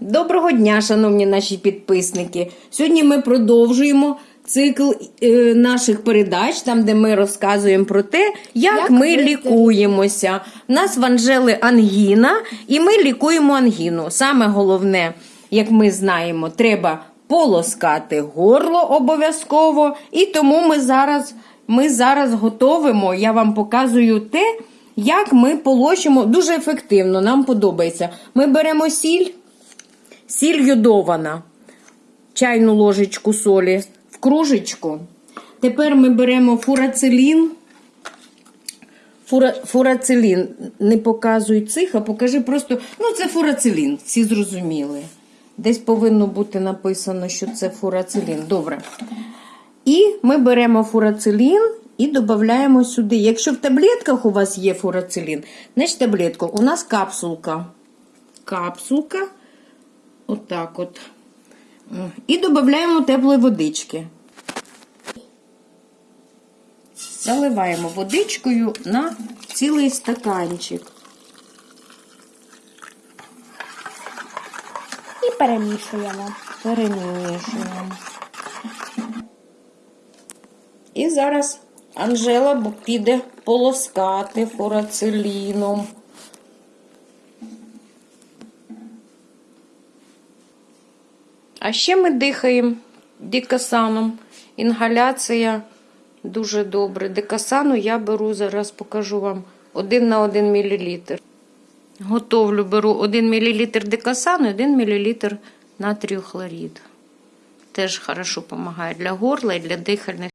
Доброго дня, шановні наші підписники. Сьогодні ми продовжуємо цикл е, наших передач, там, де ми розказуємо про те, як, Як ми лікуємося. У нас в Анжели ангіна, і ми лікуємо ангіну. Саме головне, як ми знаємо, треба полоскати горло обов'язково. І тому ми зараз, ми зараз готовимо. Я вам показую те, як ми полощимо дуже ефективно. Нам подобається. Ми беремо сіль. Сіль йодована, чайну ложечку солі в кружечку. Тепер ми беремо фурацилін. Фура, фурацилін. Не показуй цих, а покажи просто. Ну, це фурацилін, всі зрозуміли. Десь повинно бути написано, що це фурацилін. Добре. І ми беремо фурацилін і додаємо сюди. Якщо в таблетках у вас є фурацилін, значить таблетку. У нас капсулка. Капсулка. Отак от. І додаємо теплої водички. Заливаємо водичкою на цілий стаканчик. І перемішуємо. Перемішуємо. І зараз Анжела піде полоскати фурациліном. А ще ми дихаємо дикасаном. Інгаляція дуже добре. Дикасану я беру, зараз покажу вам 1 на 1 мл. Готовлю, беру 1 мл дикасану і 1 мл натрію хлорід. Теж хорошо допомагає для горла і для дихальних.